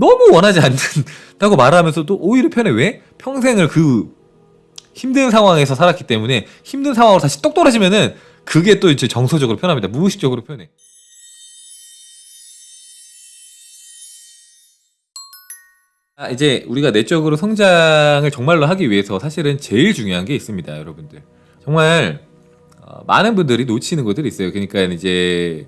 너무 원하지 않는다고 말하면서도 오히려 편해 왜? 평생을 그 힘든 상황에서 살았기 때문에 힘든 상황으로 다시 똑 떨어지면은 그게 또 이제 정서적으로 편합니다. 무의식적으로 편해. 아, 이제 우리가 내적으로 성장을 정말로 하기 위해서 사실은 제일 중요한 게 있습니다, 여러분들. 정말 어, 많은 분들이 놓치는 것들이 있어요. 그러니까 이제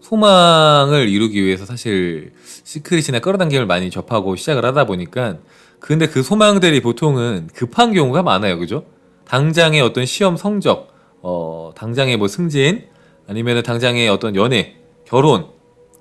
소망을 이루기 위해서 사실 Secret이나 끌어당김을 많이 접하고 시작을 하다 보니까 근데 그 소망들이 보통은 급한 경우가 많아요. 그죠? 당장의 어떤 시험 성적, 어, 당장의 뭐 승진, 아니면 당장의 어떤 연애, 결혼,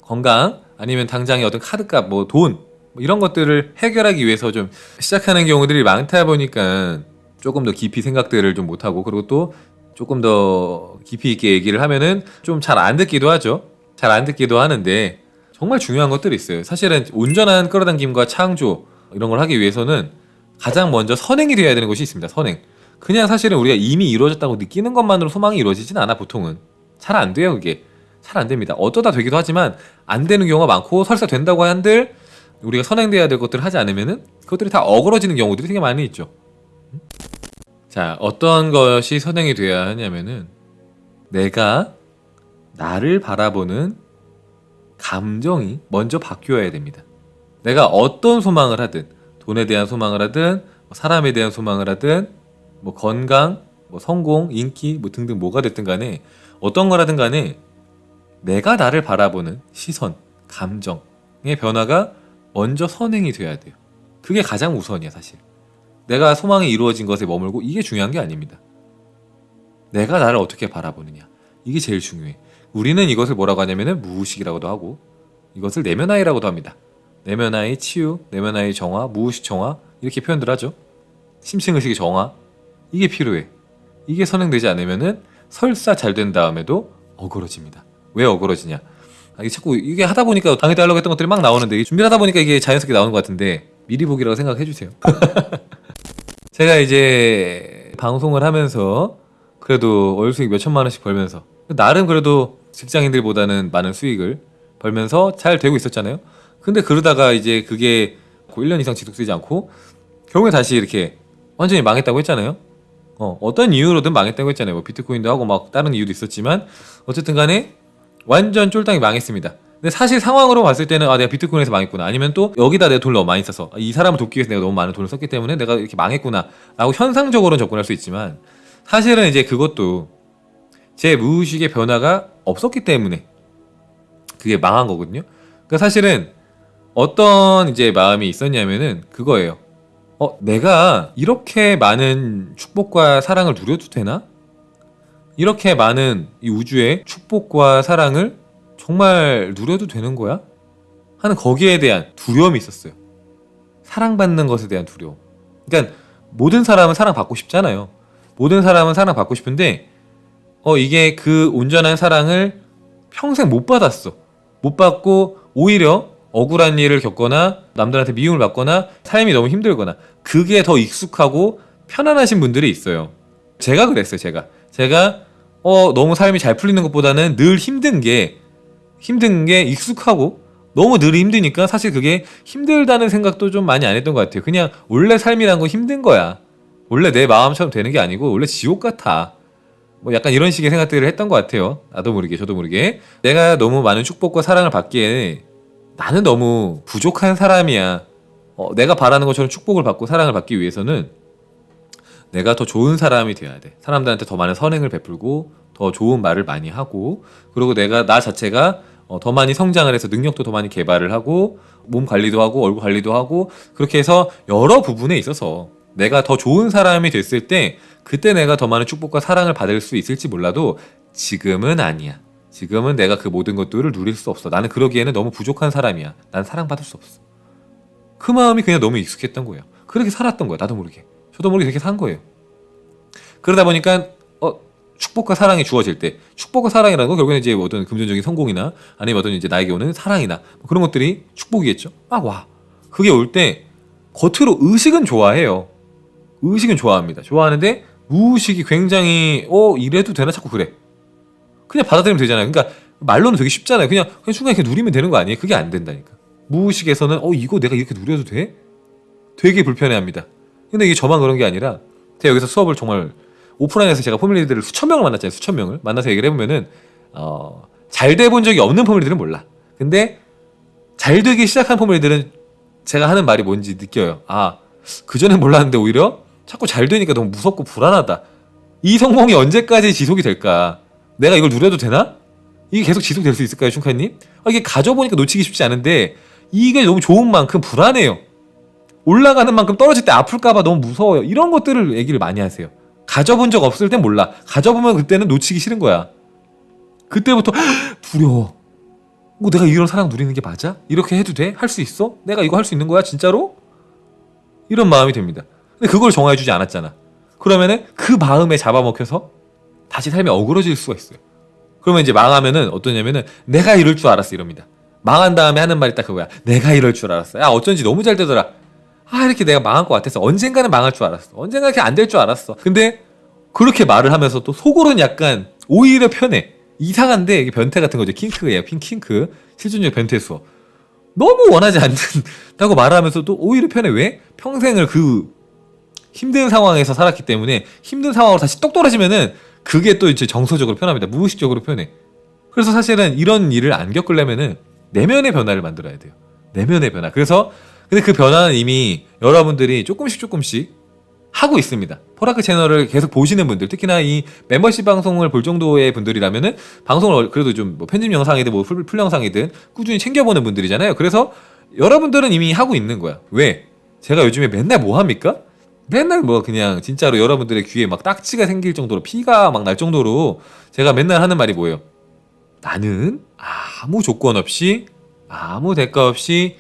건강, 아니면 당장의 어떤 카드값, 뭐 돈, 뭐 이런 것들을 해결하기 위해서 좀 시작하는 경우들이 많다 보니까 조금 더 깊이 생각들을 좀 못하고 그리고 또 조금 더 깊이 있게 얘기를 하면은 좀 잘 안 듣기도 하죠. 잘 안 듣기도 하는데 정말 중요한 것들이 있어요. 사실은 온전한 끌어당김과 창조 이런 걸 하기 위해서는 가장 먼저 선행이 되어야 되는 것이 있습니다. 선행. 그냥 사실은 우리가 이미 이루어졌다고 느끼는 것만으로 소망이 이루어지진 않아 보통은 잘 안 돼요 그게 잘 안 됩니다. 어쩌다 되기도 하지만 안 되는 경우가 많고 설사 된다고 한들 우리가 선행돼야 될 것들을 하지 않으면은 그것들이 다 어그러지는 경우들이 되게 많이 있죠. 자, 어떤 것이 선행이 돼야 하냐면은 내가 나를 바라보는 감정이 먼저 바뀌어야 됩니다. 내가 어떤 소망을 하든 돈에 대한 소망을 하든 뭐 사람에 대한 소망을 하든 뭐 건강, 뭐 성공, 인기 뭐 등등 뭐가 됐든 간에 어떤 거라든 간에 내가 나를 바라보는 시선, 감정의 변화가 먼저 선행이 돼야 돼요. 그게 가장 우선이야, 사실. 내가 소망이 이루어진 것에 머물고 이게 중요한 게 아닙니다. 내가 나를 어떻게 바라보느냐. 이게 제일 중요해. 우리는 이것을 뭐라고 하냐면은 무의식이라고도 하고 이것을 내면아이라고도 합니다. 내면아이 치유, 내면아이 정화, 무의식 정화 이렇게 표현들 하죠. 심층의식의 정화 이게 필요해. 이게 선행되지 않으면은 설사 잘 된 다음에도 어그러집니다. 왜 어그러지냐? 아, 이게 자꾸 이게 하다 보니까 당해때 하려고 했던 것들이 막 나오는데 준비를 하다 보니까 이게 자연스럽게 나오는 것 같은데 미리 보기라고 생각해 주세요. 제가 이제 방송을 하면서 그래도 월 수익 몇 천만 원씩 벌면서 나름 그래도 직장인들보다는 많은 수익을 벌면서 잘 되고 있었잖아요. 근데 그러다가 이제 그게 1년 이상 지속되지 않고 결국에 다시 이렇게 완전히 망했다고 했잖아요. 어, 어떤 이유로든 망했다고 했잖아요. 뭐 비트코인도 하고 막 다른 이유도 있었지만 어쨌든 간에 완전 쫄딱이 망했습니다. 근데 사실 상황으로 봤을 때는 아 내가 비트코인에서 망했구나 아니면 또 여기다 내가 돈을 너무 많이 써서 이 사람을 돕기 위해서 내가 너무 많은 돈을 썼기 때문에 내가 이렇게 망했구나 라고 현상적으로는 접근할 수 있지만 사실은 이제 그것도 제 무의식의 변화가 없었기 때문에 그게 망한 거거든요. 그러니까 사실은 어떤 이제 마음이 있었냐면은 그거예요. 어, 내가 이렇게 많은 축복과 사랑을 누려도 되나? 이렇게 많은 이 우주의 축복과 사랑을 정말 누려도 되는 거야? 하는 거기에 대한 두려움이 있었어요. 사랑받는 것에 대한 두려움. 그러니까 모든 사람은 사랑받고 싶잖아요. 모든 사람은 사랑받고 싶은데 어 이게 그 온전한 사랑을 평생 못 받았어. 못 받고 오히려 억울한 일을 겪거나 남들한테 미움을 받거나 삶이 너무 힘들거나 그게 더 익숙하고 편안하신 분들이 있어요. 제가 그랬어요, 제가. 제가 어 너무 삶이 잘 풀리는 것보다는 늘 힘든 게 힘든 게 익숙하고 너무 늘 힘드니까 사실 그게 힘들다는 생각도 좀 많이 안 했던 것 같아요. 그냥 원래 삶이란 건 힘든 거야. 원래 내 마음처럼 되는 게 아니고 원래 지옥 같아. 뭐 약간 이런 식의 생각들을 했던 것 같아요. 나도 모르게 저도 모르게 내가 너무 많은 축복과 사랑을 받기에 나는 너무 부족한 사람이야. 어, 내가 바라는 것처럼 축복을 받고 사랑을 받기 위해서는 내가 더 좋은 사람이 돼야 돼. 사람들한테 더 많은 선행을 베풀고 더 좋은 말을 많이 하고 그리고 내가 나 자체가 어, 더 많이 성장을 해서 능력도 더 많이 개발을 하고 몸 관리도 하고 얼굴 관리도 하고 그렇게 해서 여러 부분에 있어서 내가 더 좋은 사람이 됐을 때 그때 내가 더 많은 축복과 사랑을 받을 수 있을지 몰라도 지금은 아니야. 지금은 내가 그 모든 것들을 누릴 수 없어. 나는 그러기에는 너무 부족한 사람이야. 난 사랑받을 수 없어. 그 마음이 그냥 너무 익숙했던 거예요. 그렇게 살았던 거야. 나도 모르게. 저도 모르게 그렇게 산 거예요. 그러다 보니까 어, 축복과 사랑이 주어질 때 축복과 사랑이라는 건 결국에는 이제 어떤 금전적인 성공이나 아니면 어떤 이제 나에게 오는 사랑이나 뭐 그런 것들이 축복이겠죠. 막 와. 그게 올 때 겉으로 의식은 좋아해요. 의식은 좋아합니다. 좋아하는데 무의식이 굉장히 어 이래도 되나 자꾸 그래. 그냥 받아들이면 되잖아요. 그러니까 말로는 되게 쉽잖아요. 그냥 그냥 순간 이렇게 누리면 되는 거 아니에요? 그게 안 된다니까. 무의식에서는 어 이거 내가 이렇게 누려도 돼? 되게 불편해합니다. 근데 이게 저만 그런 게 아니라 제가 여기서 수업을 정말 오프라인에서 제가 포뮬리들을 수천 명을 만났잖아요. 수천 명을 만나서 얘기를 해보면은 어, 잘 돼 본 적이 없는 포뮬리들은 몰라. 근데 잘 되기 시작한 포뮬리들은 제가 하는 말이 뭔지 느껴요. 아, 그전엔 몰랐는데 오히려 자꾸 잘 되니까 너무 무섭고 불안하다. 이 성공이 언제까지 지속이 될까? 내가 이걸 누려도 되나? 이게 계속 지속될 수 있을까요, 춘카님? 아, 이게 가져보니까 놓치기 쉽지 않은데 이게 너무 좋은 만큼 불안해요. 올라가는 만큼 떨어질 때 아플까봐 너무 무서워요. 이런 것들을 얘기를 많이 하세요. 가져본 적 없을 땐 몰라. 가져보면 그때는 놓치기 싫은 거야. 그때부터 두려워. 뭐 내가 이런 사랑 누리는 게 맞아? 이렇게 해도 돼? 할 수 있어? 내가 이거 할 수 있는 거야? 진짜로? 이런 마음이 듭니다. 근데 그걸 정화해주지 않았잖아. 그러면은 그 마음에 잡아먹혀서 다시 삶이 어그러질 수가 있어요. 그러면 이제 망하면은 어떠냐면은 내가 이럴 줄 알았어 이럽니다. 망한 다음에 하는 말이 딱 그거야. 내가 이럴 줄 알았어. 야 어쩐지 너무 잘 되더라. 아 이렇게 내가 망할 것 같아서 언젠가는 망할 줄 알았어. 언젠가 이렇게 안 될 줄 알았어. 근데 그렇게 말을 하면서 또 속으로는 약간 오히려 편해. 이상한데 이게 변태 같은 거죠. 킹크예요. 핑 킹크. 실존적 변태 수어. 너무 원하지 않는다고 말하면서도 오히려 편해. 왜? 평생을 그 힘든 상황에서 살았기 때문에 힘든 상황으로 다시 똑 떨어지면은 그게 또 이제 정서적으로 편합니다. 무의식적으로 편해. 그래서 사실은 이런 일을 안 겪으려면은 내면의 변화를 만들어야 돼요. 내면의 변화. 그래서 근데 그 변화는 이미 여러분들이 조금씩 조금씩 하고 있습니다. 포라크 채널을 계속 보시는 분들, 특히나 이 멤버십 방송을 볼 정도의 분들이라면은 방송을 그래도 좀 뭐 편집 영상이든 뭐 full, full 영상이든 꾸준히 챙겨보는 분들이잖아요. 그래서 여러분들은 이미 하고 있는 거야. 왜? 제가 요즘에 맨날 뭐 합니까? 맨날 뭐 그냥 진짜로 여러분들의 귀에 막 딱지가 생길 정도로 피가 막 날 정도로 제가 맨날 하는 말이 뭐예요? 나는 아무 조건 없이 아무 대가 없이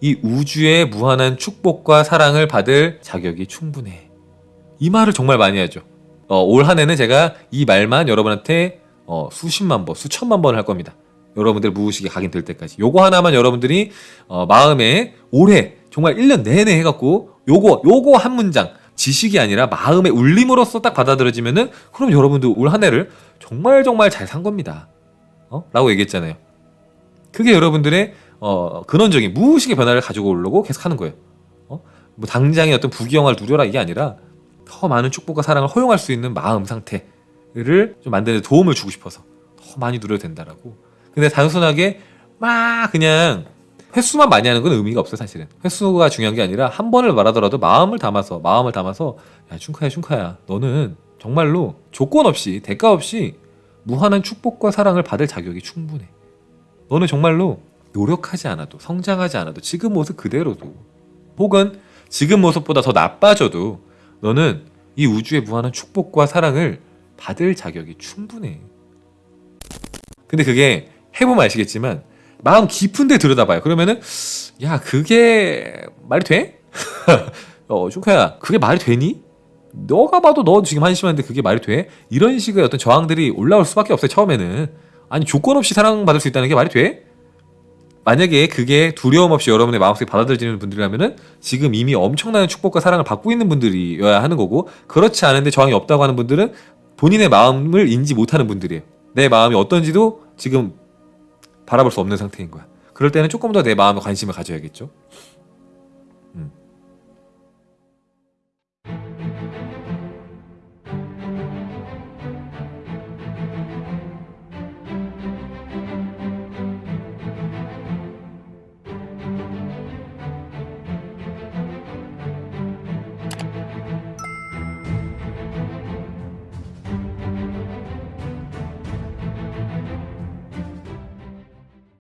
이 우주의 무한한 축복과 사랑을 받을 자격이 충분해. 이 말을 정말 많이 하죠. 어, 올 한 해는 제가 이 말만 여러분한테 어, 수십만 번, 수천만 번할 겁니다. 여러분들 무의식에 각인될 때까지. 요거 하나만 여러분들이 어, 마음에 올해 정말 1년 내내 해갖고 요거 요거 한 문장 지식이 아니라 마음의 울림으로써 딱 받아들여지면은 그럼 여러분들 올한 해를 정말 정말 잘 산 겁니다. 어? 라고 얘기했잖아요. 그게 여러분들의 어, 근원적인 무의식의 변화를 가지고 오려고 계속 하는 거예요. 어? 뭐 당장의 어떤 부귀영화를 누려라 이게 아니라 더 많은 축복과 사랑을 허용할 수 있는 마음 상태를 좀 만드는 데 도움을 주고 싶어서 더 많이 누려도 된다라고. 근데 단순하게 막 그냥 횟수만 많이 하는 건 의미가 없어요 사실은. 횟수가 중요한 게 아니라 한 번을 말하더라도 마음을 담아서 마음을 담아서 야 춘카야 춘카야 너는 정말로 조건 없이 대가 없이 무한한 축복과 사랑을 받을 자격이 충분해. 너는 정말로 노력하지 않아도 성장하지 않아도 지금 모습 그대로도 혹은 지금 모습보다 더 나빠져도 너는 이 우주의 무한한 축복과 사랑을 받을 자격이 충분해. 근데 그게 해보면 아시겠지만 마음 깊은데 들여다봐요. 그러면은 야 그게 말이 돼? 어 슈카야 그게 말이 되니? 너가 봐도 너 지금 한심한데 그게 말이 돼? 이런 식의 어떤 저항들이 올라올 수밖에 없어요 처음에는 아니 조건 없이 사랑받을 수 있다는 게 말이 돼? 만약에 그게 두려움 없이 여러분의 마음속에 받아들여지는 분들이라면은 지금 이미 엄청난 축복과 사랑을 받고 있는 분들이어야 하는 거고 그렇지 않은데 저항이 없다고 하는 분들은 본인의 마음을 인지 못하는 분들이에요. 내 마음이 어떤지도 지금 바라볼 수 없는 상태인 거야. 그럴 때는 조금 더 내 마음에 관심을 가져야겠죠.